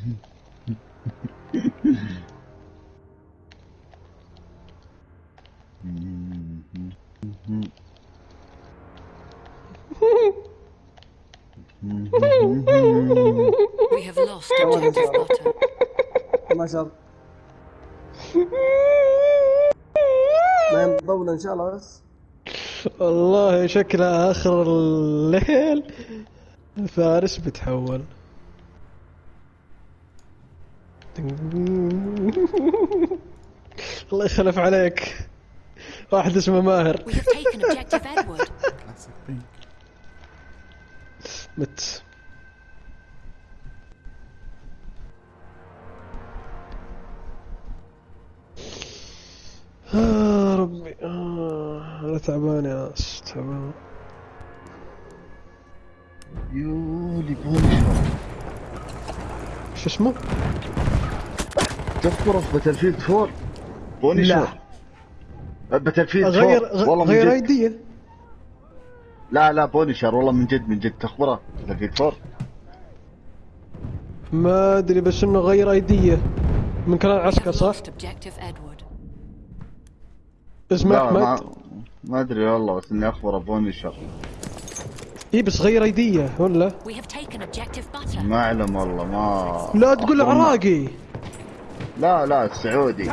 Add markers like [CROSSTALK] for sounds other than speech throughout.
We have lost objective butter. ما شاء الله ما إن شاء الله بس. والله شكله آخر الليل. فارس بتحول. الله يخلف عليك. واحد اسمه ماهر. مت. آه ربي. آه أنا تعبان يا ناس تعبان. يولي Punisher شو اسمه؟ تذكره في Battlefield 4 Punisher Battlefield 4 غير والله من غير جد. ID ه لا لا Punisher والله من جد من جد. تخبره Battlefield 4 ما أدري بس إنه غير ID ه من clan عسكر صح؟ اسمه لا ما احمد ما أدري والله بس إني أخبره Punisher اي بس غير ID ه ولا؟ ما أعلم والله ما لا تقول عراقي. لا لا السعودي.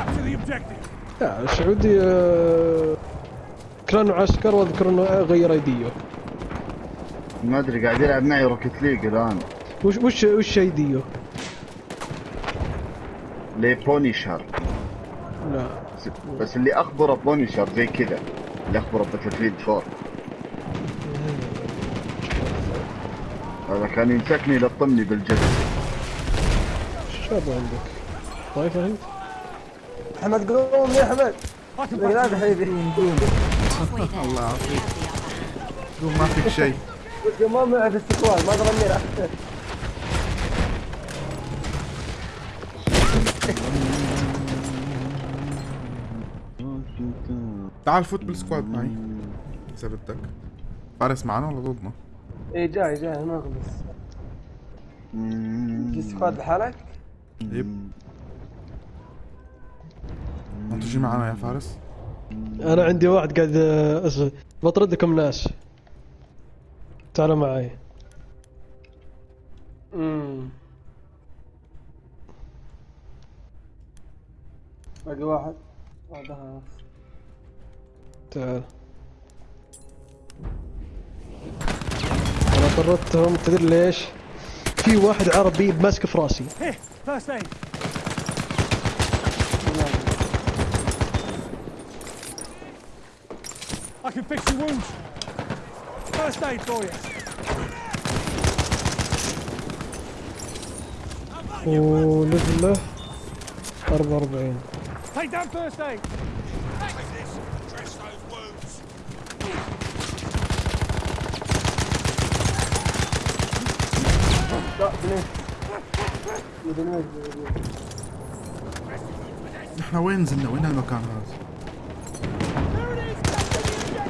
لا السعودي آه، كانوا عسكر واذكر انه غير ID ه ما أدري قاعد يلعب معي Rocket League الآن. وش وش وش ID ه؟ لي Punisher. لا. بس- اللي أخبره بونيشر زي كذا اللي أخبره باتل فيلد 4 هذا كان يمسكني يلطمني بالجد. شو عندك؟ طايفه انت؟ أحمد قوم يا أحمد. لا حبيبي. there. الله. يعافيك. قوم ما فيك شيء. قلت ما معه في استقبال ما ضربني راح تعال فوت بال squad معي. اذا بدك فارس معنا ولا ضدنا؟ اي جاي جاي ما بس في squad لحالك؟ yep. تجي معنا يا فارس؟ أنا عندي واحد قاعد آه، أص- بطردكم ناس. تعالوا معي. امم باقي واحد. بعدها تعال. أنا طردتهم تدري ليش؟ في واحد عربي ماسك في راسي First aid. I can fix your wounds. First aid for you. ولفله 44 Take down first aid. نحن وين نزلنا؟ وين المكان هذا؟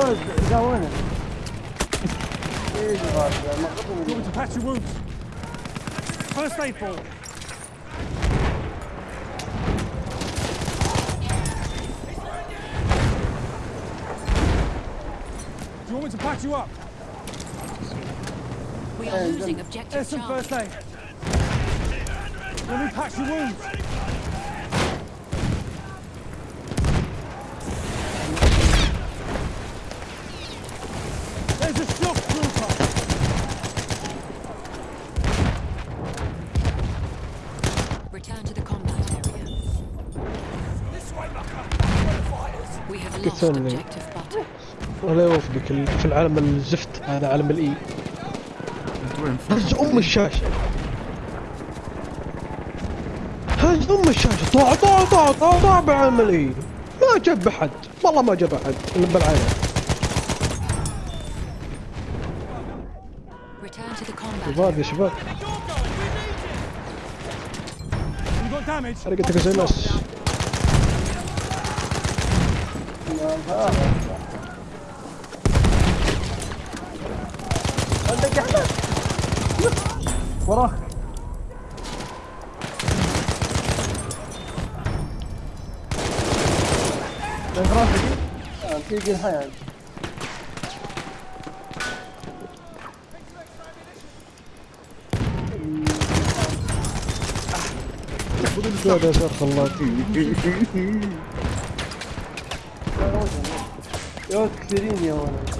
doors go in it. Jesus, I'm not looking at you. to patch your wounds. First aid for. Do you want me to patch you up? We are losing objective There's some first aid. Let me patch your wounds. Butter. ولا يوفقك في العالم الزفت هذا عالم الاي وين هز أم الشاشة. هز أم الشاشة. طاع طاع طاع طاع طاع بعالم الاي ما جاب أحد. والله ما جاب أحد. بالعالم. شباب يا شباب damage. حرقتك زي الناس عندك يا احمد وراك راسك؟ آه، تيجي يا كثيرين يا ولد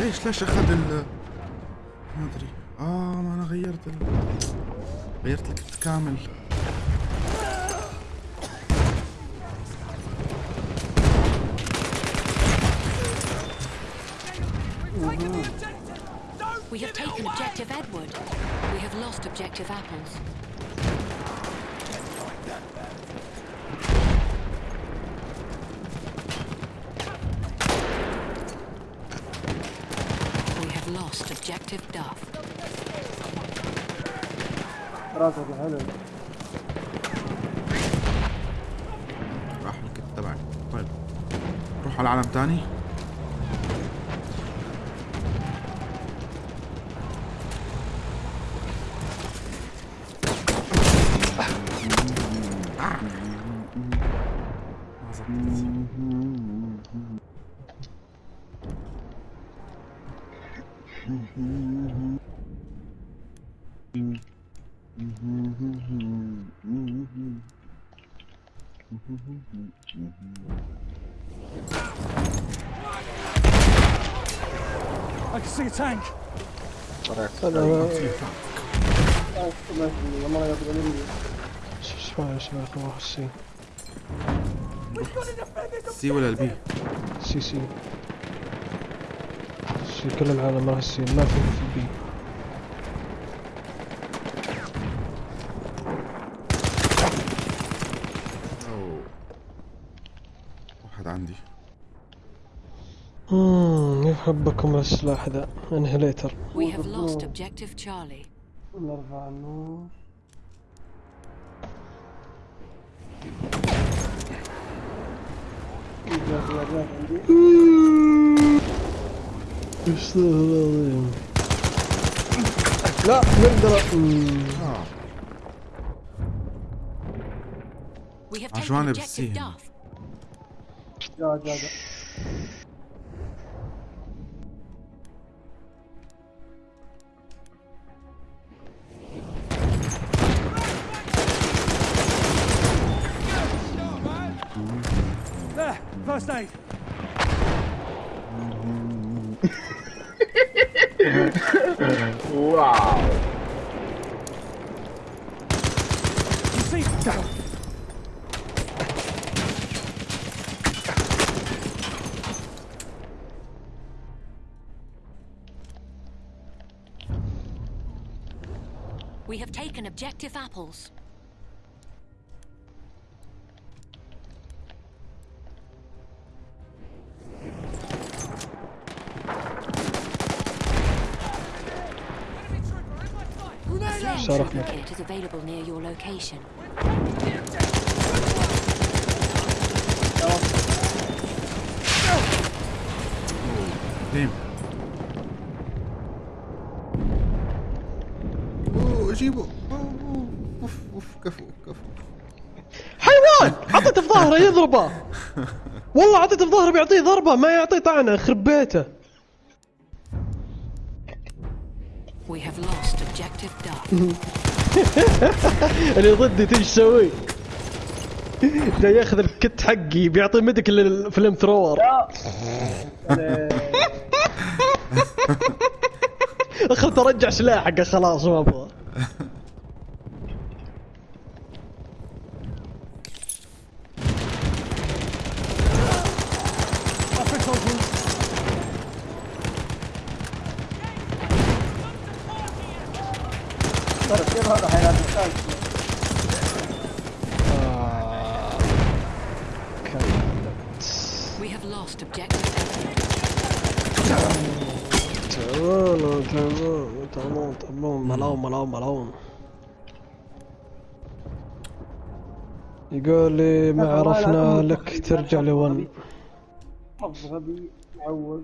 ليش ليش أخذ ال ما أدري آه ما أنا غيرت ال... غيرت الكت كامل We have taken objective Edward. We have lost objective apples. We have راسك حلو راح الكت تبعي طيب. روح على عالم تاني. I can see a tank. سي ولا البي؟ سي سي. سي كل العالم راح السي ما في في البي أوه. واحد عندي يحبكم السلاح ذا انهليتر We have lost objective Charlie. نرفع النور عندي العظيم لا نقدر We have عشان taken objective بسيهم. Duff. جا جا جا first aid. wow. You see. We have taken objective apples. Your location. ديم. أوه جيبه أوه، أوه، أوف أوف كفو كفو. حيوان! عطيته في ظهره يضربه. والله عطيته في ظهره بيعطيه ضربة ما يعطيه طعنة يخرب بيته. We have lost objective Duff. [LAUGHS] اللي ضدي تيجي تسوي جاي ياخذ الكت حقي بيعطي ميديك للفلم ثرور. [LAUGHS] اخذت ارجع سلاحك خلاص ما أبغى. [LAUGHS] We have lost يقول لي ما عرفنا لك ترجع لون غبي معوق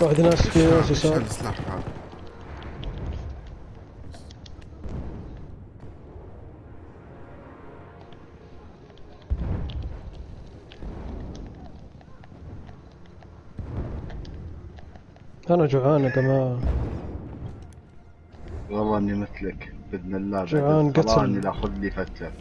واحد ناس في ناس يسار هذا. أنا جوعان يا جماعة. والله إني مثلك بإذن الله جوعان قتل. إني لاخذ لي فتله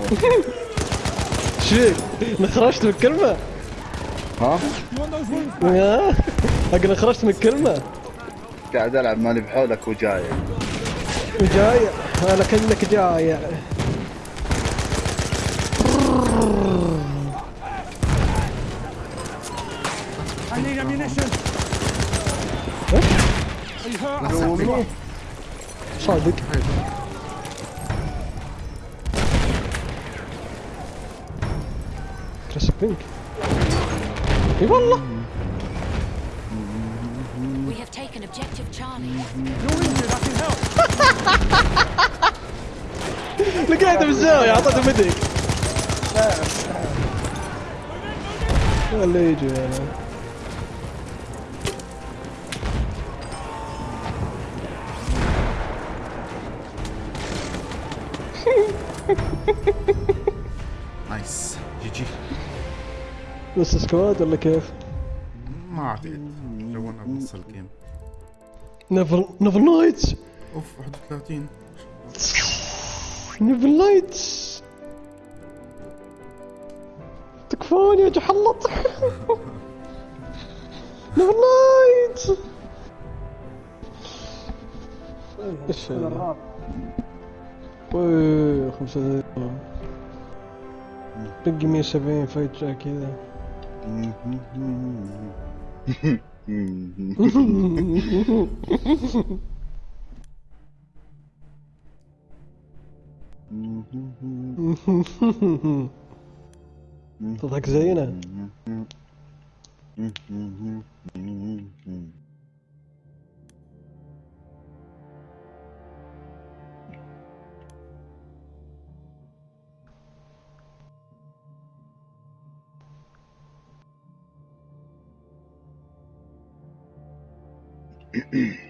[LAUGHS] شيك أنا خرجت من الكلمة؟ ها؟ أقول خرجت من الكلمة. قاعد ألعب ماني بحولك وجاي. جاية أنا كأنك? نومي صادق. كريس بينك اي والله We have taken objective Charlie. [LAUGHS] You're injured. I can help. لقيته بالزاوية اعطيته مدرك ولا يجي أنا نايس جي جي بس سكواد ولا كيف؟ ما اعتقد لو أنا بنص الجيم نيفل نيفل نايتس اوف 31 نيفل نايتس تكفون يا جحلط نيفل نايتس إيش هذا؟ خمسة دقايق بقي 170 فجأة كذا. Dat had ik zenuwen. Mm-hmm. [CLEARS THROAT]